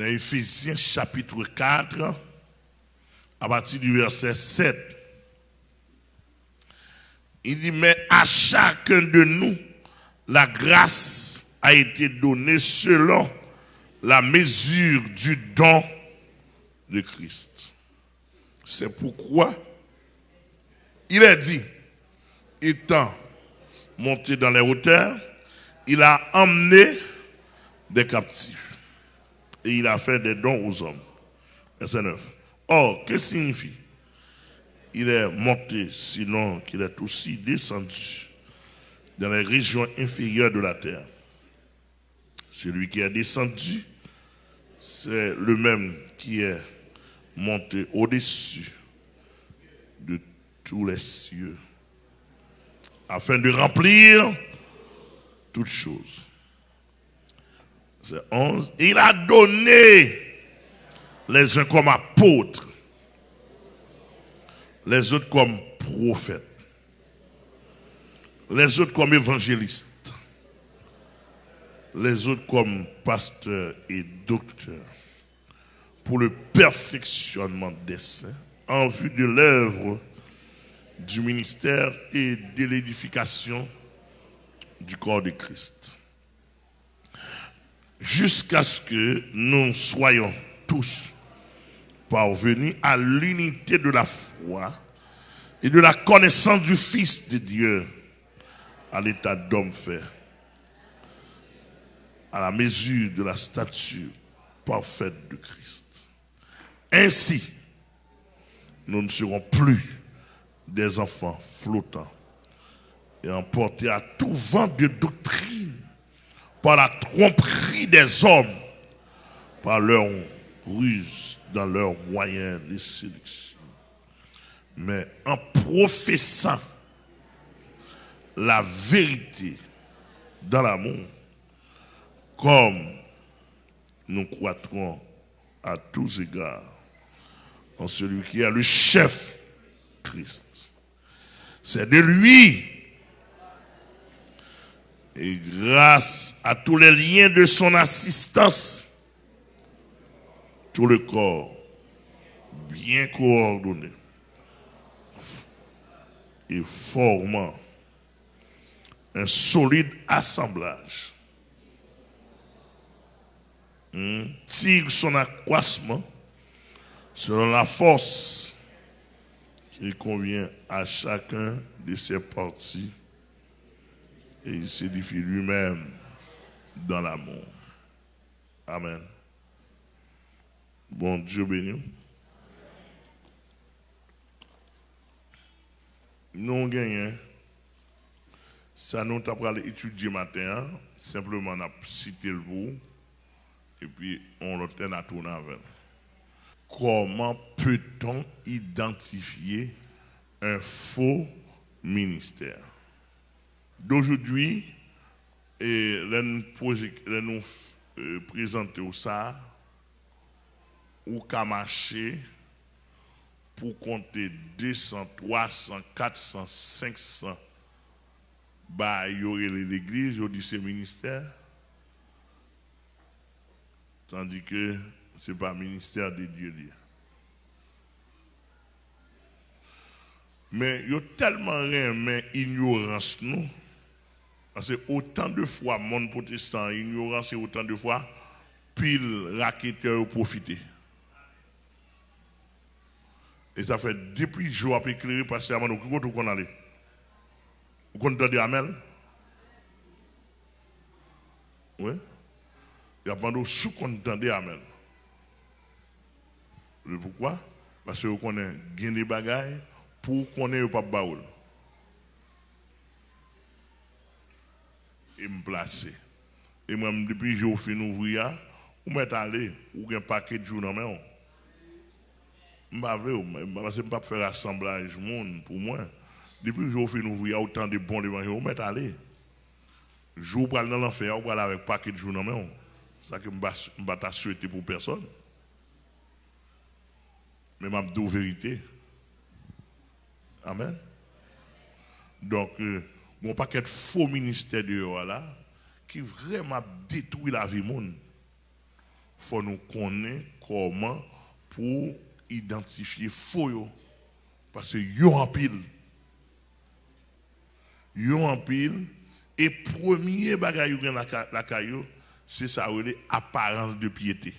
Dans Ephésiens chapitre 4, à partir du verset 7, il dit, mais à chacun de nous, la grâce a été donnée selon la mesure du don de Christ. C'est pourquoi il est dit, étant monté dans les hauteurs, il a emmené des captifs et il a fait des dons aux hommes. Verset 9. Or, que signifie? Il est monté, sinon qu'il est aussi descendu dans les régions inférieures de la terre. Celui qui est descendu, c'est le même qui est monté au-dessus de tous les cieux, afin de remplir toutes choses. C'est 11. Il a donné les uns comme apôtres, les autres comme prophètes, les autres comme évangélistes, les autres comme pasteurs et docteurs, pour le perfectionnement des saints, en vue de l'œuvre du ministère et de l'édification du corps de Christ. Jusqu'à ce que nous soyons tous parvenus à l'unité de la foi et de la connaissance du Fils de Dieu à l'état d'homme fait, à la mesure de la stature parfaite de Christ. Ainsi, nous ne serons plus des enfants flottants et emportés à tout vent de doctrine par la tromperie des hommes, par leur ruse dans leurs moyens de séduction. Mais en professant la vérité dans l'amour, comme nous croîtrons à tous égards en celui qui est le chef Christ. C'est de lui et grâce à tous les liens de son assistance, tout le corps bien coordonné et formant un solide assemblage. Hmm, tire son accroissement selon la force qui convient à chacun de ses parties et il s'édifie lui-même dans l'amour. Amen. Bon Dieu béni. Nous gagnons. Ça nous avons étudier matin. Simplement, on a cité le bout. Et puis, on l'a à tourner avec. Comment peut-on identifier un faux ministère? D'aujourd'hui, et nous, euh, présenter ça, ou qu'à marcher pour compter 200, 300, 400, 500 bah, il y aurait l'église, il y aurait ministères. Tandis que ce n'est pas le ministère de Dieu. Mais il y a tellement rien, mais ignorance, nous. Parce que autant de fois, monde protestant, ignorance, et autant de fois, pile raquetteur profiter. Et ça fait depuis je suis éclairé, parce que nous, où qu'on allait? Vous comptez Amel? Oui Il y a pendant sous content de Amel. Pourquoi? Parce que vous connaissez des bagailles pour qu'on ait pas baoul. Et me placer. Et moi, depuis que j'ai fini d'ouvrir, ou m'être allé, ou un paquet de jours dans main. Je ne vais pas faire assemblage monde pour moi. Depuis que j'ai fini d'ouvrir, autant de bons devant ou m'être allé. Je vais dans l'enfer, ou aller avec paquet de jours dans main. Ça que je ne vais pas souhaiter pour personne. Mais je dis vérité. Amen. Donc, euh, mon paquet de faux ministères de là, qui vraiment détruit la vie monde. faut nous connaître comment pour identifier faux. Parce que yo en pile. Yo en pile. Et premier bagage la, la caillou, c'est ça, l'apparence de piété.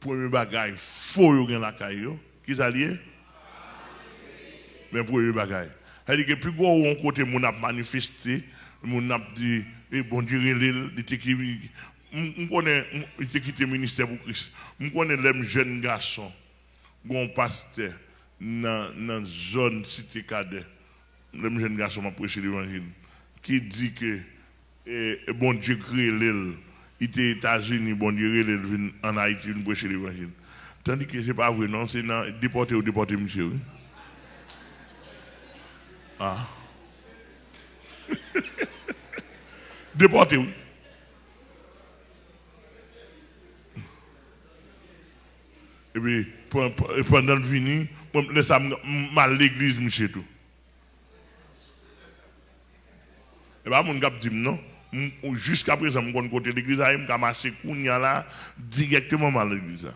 Premier bagage, faux dans la caillou. Qui ça Mais premier bagage. C'est-à-dire que plus gros on a manifesté, mon a dit, et eh, bon Dieu, il était je connais, il était ministère pour Christ. Je connais les jeunes garçons, pasteur dans la zone cité cadet, les jeunes garçons qui prêché l'évangile, qui dit que eh, bon Dieu il États-Unis, bon Dieu l'île en Haïti, il l'évangile. Tandis que ce pas vrai, non, c'est déporté ou déporté, monsieur. Ah. déporté, oui. Et puis, pendant le vini, je laisse mal l'église, monsieur tout. Et bien, mon gars dit non. Jusqu'à présent, je suis côté l'église, je suis marché là, directement mal l'église.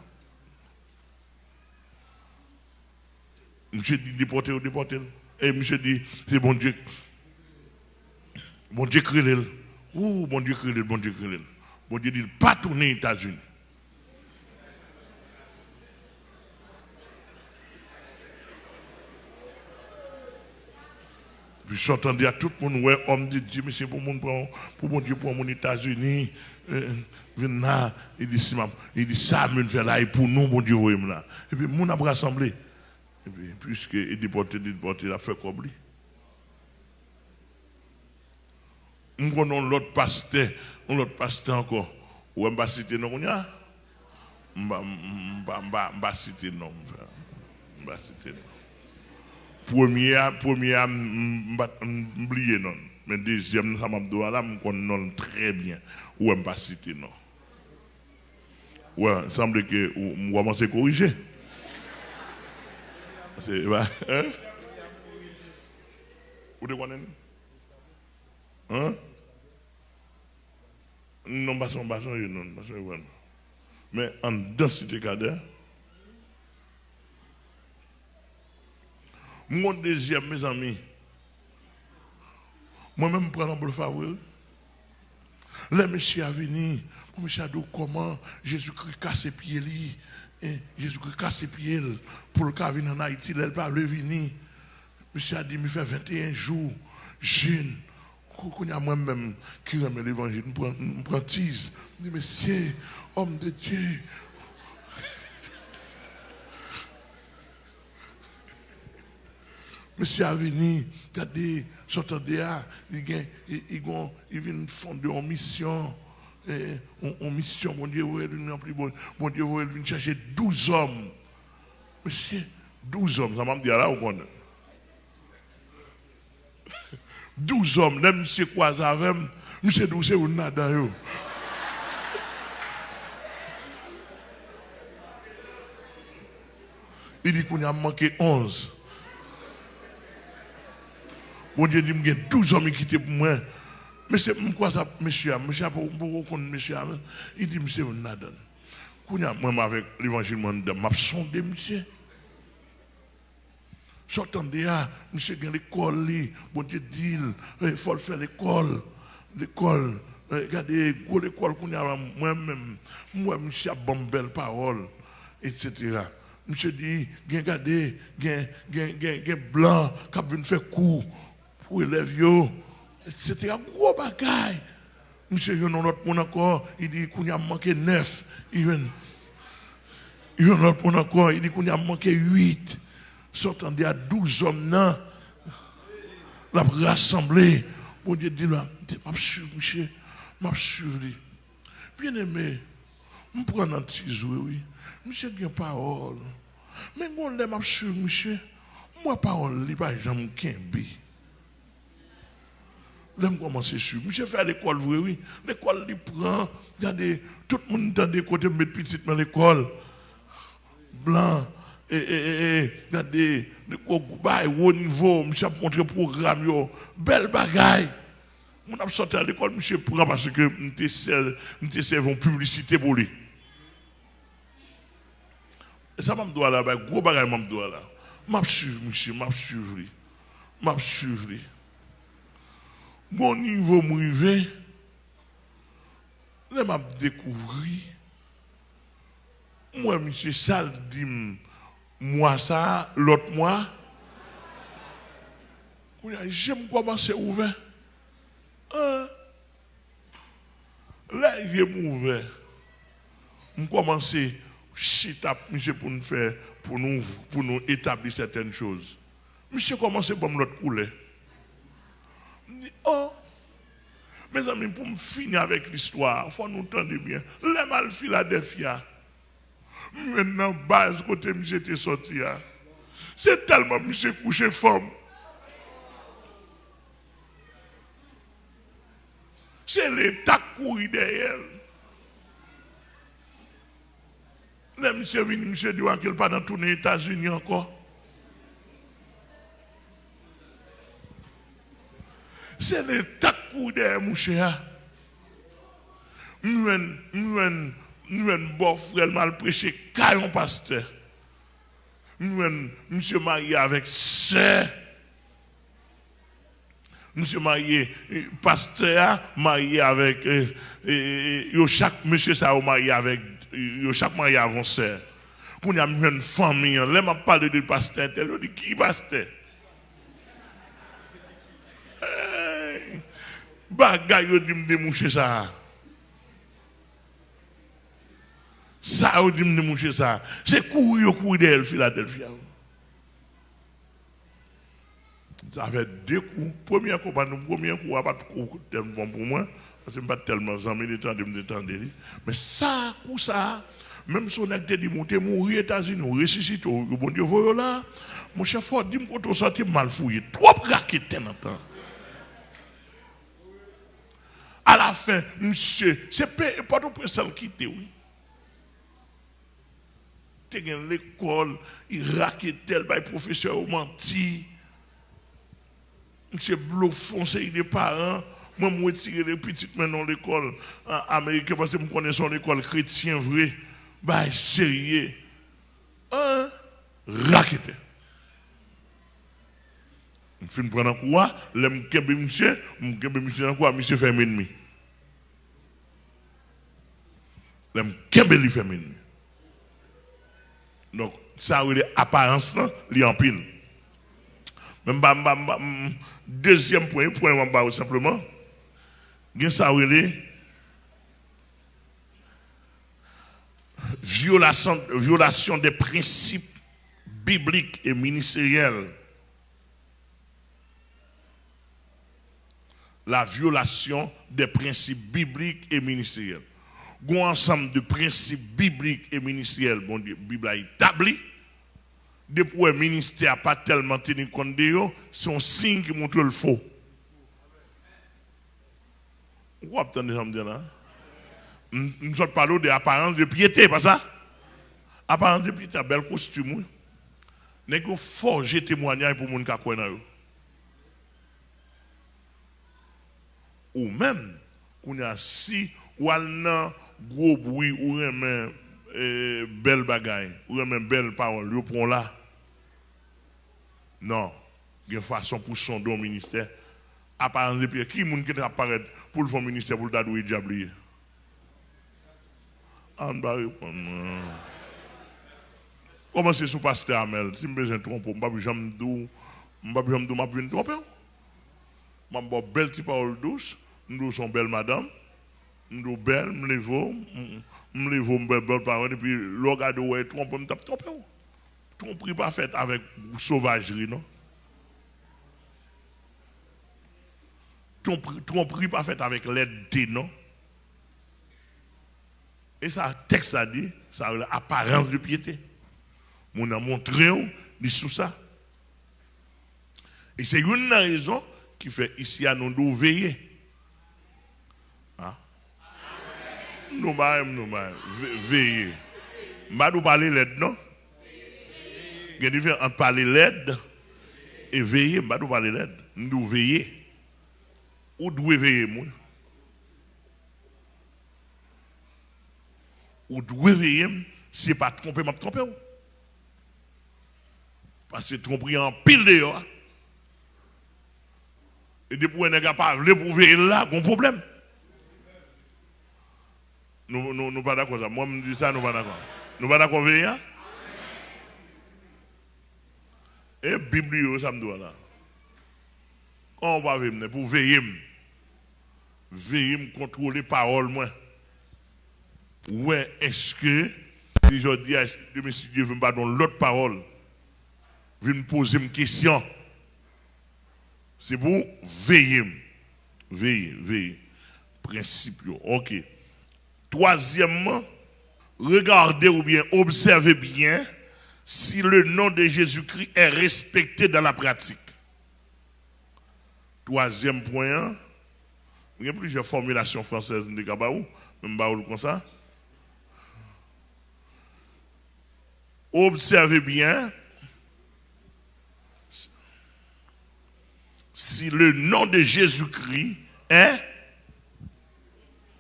Monsieur dit déporter ou déporter. Et monsieur dit, c'est bon Dieu. Bon Dieu crée Ouh, bon Dieu crée bon Dieu crée Bon Dieu dit, pas tourner aux États-Unis. Puis j'entendais à tout le monde, ouais, homme de Dieu, mais c'est pour mon pour, mon Dieu, pour mon États-Unis. Euh, là, il dit, il dit ça, me fait là, et pour nous, mon Dieu, là. Et puis, mon a rassemblé. Et puis, puisque il déporté, déporté, il a fait comme lui. Nous connaissons l'autre pasteur, l'autre pasteur encore. Ou on va citer non, on a? On citer non, on va citer non. Premier, premier, non. Mais deuxième, ça m'a dit, là, connais très bien. Ou on non. Ouais, il semble que on va commencer à corriger. C'est, hein? Vous connaissez? Hein? Non, pas son, pas son, non, pas son, Mais en deux cités cadets, Mon deuxième, mes amis, moi-même, prends le faveur. Le monsieur a venu, monsieur a dit comment Jésus-Christ casse ses pieds, Jésus-Christ casse ses pieds pour le cas venir en Haïti, il pas le venir. Monsieur a dit, il fait 21 jours, jeune. Y a moi-même qui remet l'évangile, je prends tise. Je dis, monsieur, homme de Dieu, Monsieur a venu, regardez, vient, il vient fonder une mission. En mission, mon Dieu, mon Dieu, il vient chercher 12 hommes. Monsieur, 12 hommes, ça m'a dit là, vous connaissez. 12 hommes, là, monsieur ça avec, monsieur douce ou nada yo? Il dit qu'on a manqué 11. Bon Dieu dit, il y a 12 hommes qui quittent pour moi. Mais c'est quoi ça, monsieur, monsieur, pour qu'on monsieur, il dit, monsieur, on a donné. Moi, avec l'évangile, je sondé, monsieur. Sortant de là, monsieur, il l'école, bon Dieu dit, il faut faire l'école, l'école. Regardez, l'école qu'on a moi-même, moi, monsieur, bon belle parole, etc. Monsieur dit, regardez, il y a blanc qui vient faire cours pour élèves, c'était un gros bagaille. Monsieur, il y a un autre monde encore, il dit qu'il y a manqué neuf. Il y a un autre monde encore, il dit qu'il y a manqué huit. Sortant de 12 hommes, là, la rassemblé. Mon Dieu dit là, je monsieur, je suis Bien aimé, je prends un petit jouet, oui. Monsieur, il y a parole. Mais on l'aime, monsieur. Moi, parole, il n'y a pas jamais qu'un Là, je commence sur. Monsieur fait l'école, oui. L'école, il prend. Regardez, tout le monde dans des côtés, mettre petit dans l'école. Blanc. Et, et, et, regardez, le haut niveau, monsieur a montré le programme, yo. Belle bagaille. Mon a sorti à l'école, monsieur prend parce que nous servons publicité pour lui. Et ça m'a doit là, gros bagage m'a doit là. M'a suivre monsieur, m'a suivre. M'a suivre. Mon niveau m'rivé, là m'a découvert moi monsieur Sal dit moi ça, l'autre moi j'aime commencer ouvert. Hein? Là, j'ai ouvert. Je commence à monsieur pour nous faire, pour nous, pour nous établir certaines choses. Monsieur commence par l'autre couler. Oh, mes amis, pour me finir avec l'histoire, il faut nous entendre bien. Les mal Philadelphia. Maintenant, base côté monsieur était sorti. Hein. C'est tellement monsieur couché femme. c'est l'État qui derrière. Là, monsieur venu, monsieur dit qu'il pas dans tous les États-Unis encore. C'est l'État qui derrière, mon cher. Nous, nous, nous, bon frère mal prêché, caillon pasteur. Nous, monsieur marié avec sœur monsieur marié, pasteur marié avec, yo chaque monsieur ça marié avec, yo chaque marié avant sœur. Quand il y a une famille, là m'a parlé de pasteur, elle dit qui pasteur? Bagay yo me démoucher ça. Ça yo dit me démoucher ça. C'est courir yo courir d'elle Philadelphie. Ça fait deux coups. Premier coup, pas nous, premier coup, pas de coup tellement bon pour moi. Parce que je pas tellement de temps de me détendre. Mais ça, coup ça, même si on a dit, monter, mourir aux États-Unis, ressusciter, bon Dieu, voilà là. Mon chef fort, dit-moi quand on sortit mal fouillé. Trop raquettes dans temps. À fin, monsieur, c'est pas tout celle qui oui. Tu as l'école, il raquette tel, le professeur menti. Monsieur Blou foncé des parents. Moi, je retire les petites maintenant l'école américaine parce que je connais son école chrétienne vrai. Bah, sérieux. Un raquette. Je me prendre quoi? Je me monsieur, je me monsieur quoi? Monsieur fait ennemi. Donc, ça a une apparence, il en pile. Deuxième point, point simplement. violation, violation des principes bibliques et ministériels. La violation des principes bibliques et ministériels. Un ensemble de principes bibliques et ministériels, bon Dieu, Bible a établi depuis le ministère n'a pas tellement tenu compte de eux, c'est un signe qui montre le faux. Vous entendez ça là? Nous sommes parlé de l'apparence de piété, pas ça? Apparence de piété, un bel costume. Nous avons forgé témoignage pour les gens qui connaissent. Ou même, si, ou un gros bruit, ou eh, belle bagaille, ou un belle parole, vous prenez là. Non. Il y a une façon pour son don ministère. Apparence de Pierre. Qui est-ce qui apparaît pour le fond ministère pour le dadouer répondre. Comment c'est sous pasteur Amel? Si je besoin de tromper, je ne vais jamais dire, je ne vais jamais tromper. Je vais belle petite parole douce. Nous sommes belles madame. Nous je me lève, me lève, me belle parole, et puis le gars de ouais, trompe, me tape tromper tromperie pas faite avec sauvagerie, non? Tromperie pas faite avec l'aide, non? Et ça, texte a dit, ça l'apparence de piété. On a montré, dit sous ça. Et c'est une raison qui fait ici à nous veiller. Hein? Nous, nous, veiller. Je ne vais pas parler l'aide, non? Il y a différence parler l'aide et veiller. Ne pas parler l'aide. Nous veiller. Ou devez veiller, moi. Ou devez veiller, si pas tromper, m'a trompé. Parce que tromper en pile dehors. Et depuis qu'on n'est pas pour veiller là, un problème. Nous ne sommes pas d'accord. Moi, je dis ça, nous ne sommes pas d'accord. Nous ne sommes pas d'accord? Et la Bible, ça me doit là. Quand on va venir pour veiller, veiller, contrôler la parole, moi. Est-ce que, si je dis à si Dieu veut pas dans l'autre parole, veut me poser une question, c'est pour veiller. Veiller, veiller. Principe, ok. Troisièmement, regardez ou bien observez bien si le nom de Jésus-Christ est respecté dans la pratique. Troisième point, il y a plusieurs formulations françaises de Kabaou, même comme ça? Observez bien si le nom de Jésus-Christ est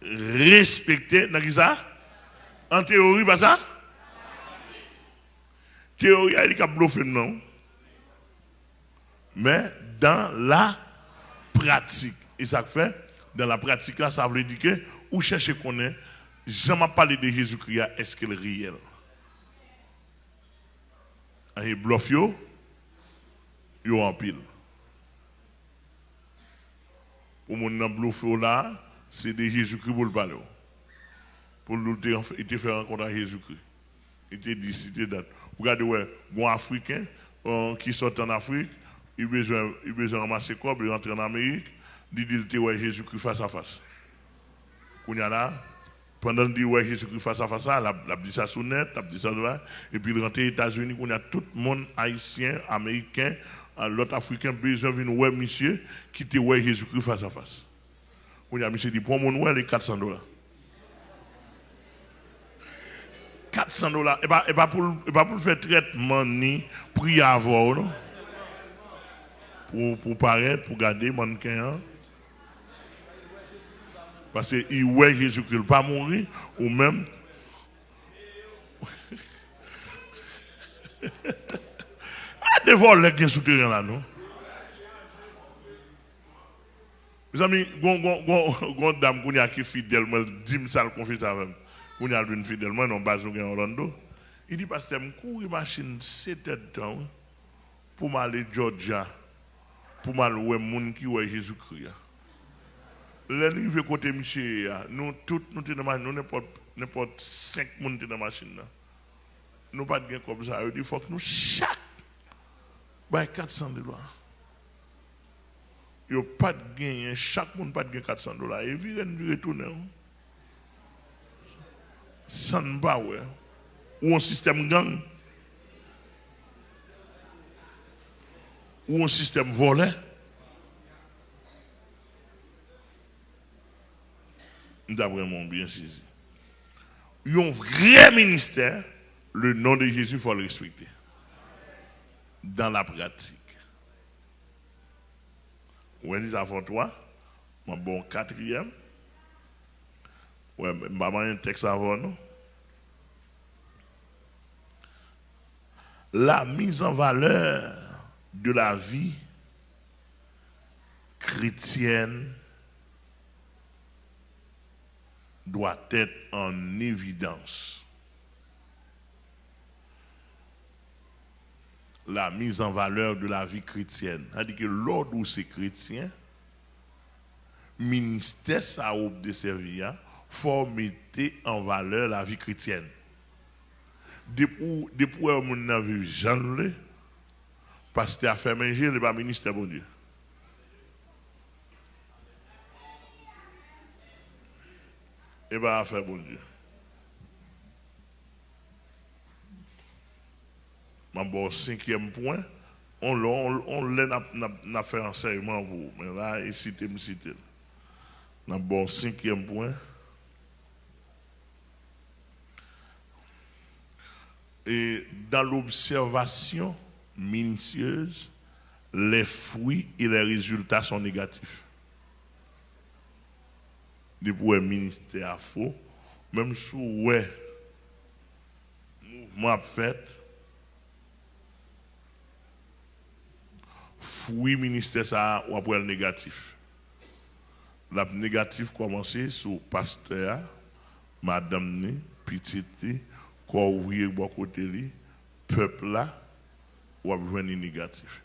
respecté dans ça? En théorie, pas ça? Théorie, y a bluffé non? Mais dans la pratique, et ça fait, dans la pratique, là, ça veut dire que, ou chercher qu'on est, jamais parlé de Jésus-Christ, est-ce qu'il est réel? Et bluff yo, yo en pile. Pour mon bluff là, c'est de Jésus-Christ pour le parler. Pour nous faire rencontrer Jésus-Christ. Il était dit, c'était date. Regardez, ouais, bon Africain euh, qui sort en Afrique, il a besoin, il besoin de ramasser quoi, il rentre en Amérique, il dit, ouais, Jésus-Christ face à face. Qu'on y a là, pendant qu'il dit, Jésus-Christ face à face, il a dit ça sous net, il a dit ça devant, et puis il rentre aux États-Unis, qu'on a tout le monde haïtien, américain, l'autre africain, besoin de ouais, monsieur, qui était, ouais, Jésus-Christ face à face. On a monsieur dit, pour mon ouais, les 400 dollars. 400 dollars. Et pas, pour, pas pour faire traitement ni prix avoir, non? Pour, pour paraître, pour garder mannequin. Hein? Parce qu'il ouais Jésus-Christ pas mourir, ou même. ah, des vols les souterrains là, non? Mes amis, gon dame qui est fidèle, dit ça le confie avec on a une fidèlement dans Bazou en Orlando. Il dit, parce que je cours machine 7 temps pour m'aller Georgia, pour m'aller voir les qui voient Jésus-Christ. L'arrivée côté monsieur, nous tous, nous sommes dans la machine, nous n'importe 5 personnes dans la machine. Nous pas de comme ça. Il faut que nous chaque, 400 dollars. A pas de gain, chaque monde pas de gain 400 dollars. Et il vient retourner sans power ou un système gang ou un système volé. Nous avons vraiment bien saisi. Un vrai ministère, le nom de Jésus, il faut le respecter. Dans la pratique. Vous voyez, avant toi, mon bon quatrième. Ouais, je un texte avant nous? La mise en valeur de la vie chrétienne doit être en évidence. La mise en valeur de la vie chrétienne. C'est-à-dire que l'ordre où c'est chrétien, ministère ça de servir, faut mettre en valeur la vie chrétienne. Depuis depuis on a vu Jean le qu'il a fait manger le ministère bon Dieu. Et bien, a fait bon Dieu. Mon cinquième point, on l'a fait enseignement pour vous. Mais là, il cite. Bon cinquième point. et dans l'observation minutieuse, les fruits et les résultats sont négatifs. de pour un ministère faux, même sous ouais, mouvement fait, fruit ministère ça ou après le négatif. La négatif commencer sur pasteur, madame ni, petite corps ouvrier bon côté li, peuple là, ou a besoin négatif.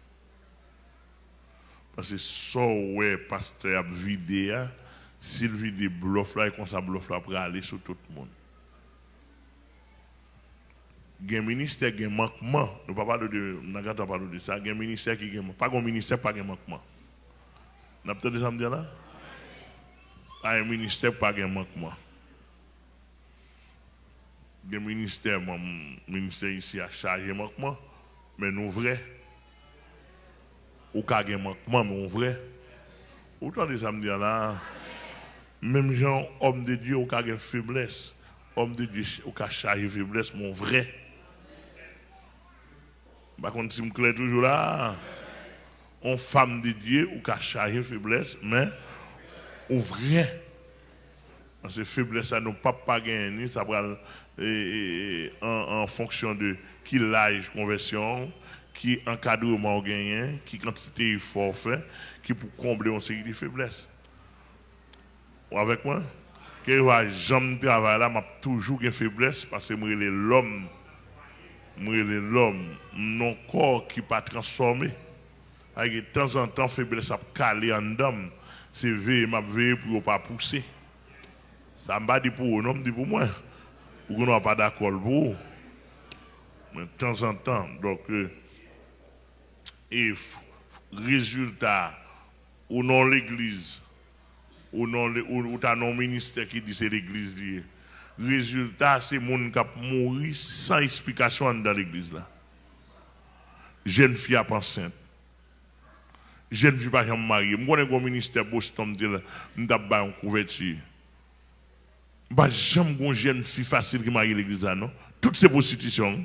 Parce que ça, ouais, pasteur a vidé, s'il vide bluff là, et comme ça bluff là, pour aller sur tout le monde. Il y a un ministère qui a un manquement. Nous ne parlons pas de, ça. Il y a un ministère qui a un Pas un ministère, pas un manquement. Vous avez peut-être déjà me dire là? Pas un ministère, pas un manquement. Il y a un ministère, mon ministère ici a chargé manquement, mais nous vrai ou ka gen manquement, mais vrai. Autant de ça me dire là, même gens, homme de Dieu, ou ka gen faiblesse, homme de Dieu, ou ka charger faiblesse, mon vrai. Par contre, si je me toujours là, on femme de Dieu, ou ka charger faiblesse, mais ou vrai. Parce que faiblesse, ça n'a pas pas gagné, ça va en, fonction de qui l'âge conversion, qui encadrement gagné, qui quantité forfait, qui pour combler une série de faiblesses. Avec moi? Que je jamais travail là, m'a toujours une faiblesse parce que moi, l'homme, moi, l'homme, non corps qui pas transformé. Avec de temps en temps, faiblesse a calé en dame. C'est veille, m'a veillé pour ne pas pousser. Ça m'a dit pour vous, non, dit pour moi. Pour qu'on pas d'accord pour vous. Mais de temps en temps, donc, euh, et résultat, ou non l'église, ou non ou, non ministère qui dit c'est l'église Résultat, c'est mon qui a mouru sans explication dans l'église là. Jeune fille à enceinte. Jeune fille pas mariée. Moi, je suis ministère Boston, je suis en couverture. Bah, j'aime une jeune fille facile qui marie l'église? Toutes ces prostitutions.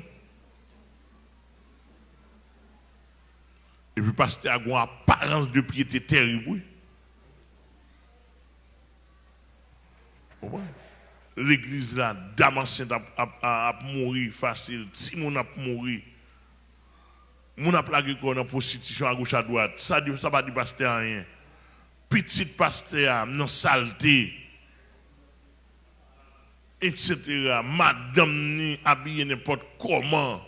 Et puis, pasteur a une apparence de piété terrible. L'église là, enceinte a, mouru facile. Si mon a mouru, mon a plagué qu'on a prostitution à gauche à droite. Ça ne ça va dire pasteur rien. Petit pasteur, non saleté, etc. Madame ni habillée n'importe comment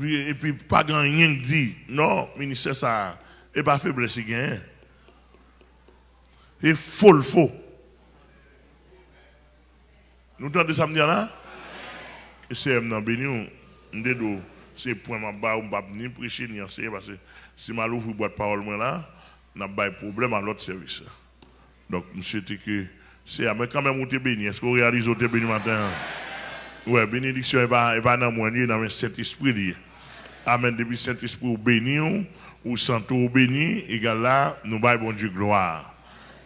et puis pas grand rien dit. Non, ministère ça, et pas faiblesse gain. Et faux faux. Nous me dire là? Que c'est un béni, c'est point ma bas ou pas ni prêcher ni enseigner parce que si ma ouvre boîte parole là, n'a pas de problème à l'autre service. Donc monsieur que c'est mais quand même on béni, est-ce qu'on réalise au béni matin? Ouais, bénédiction n'est pas, dans moi, dans le Saint-Esprit. Amen. Depuis Saint-Esprit, ou béni, ou? Santo ou béni, et là, nous baillons bon Dieu gloire.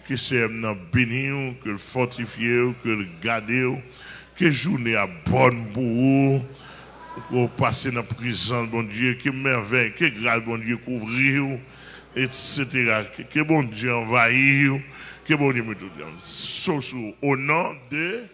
Que c'est nous béni, que le fortifier, que le garder, que journée à bonne pour vous, pour passer dans la prison, bon Dieu, que merveille, que grâce, bon Dieu, couvrir, etc. Que bon Dieu envahir, que bon Dieu me tout. Au nom de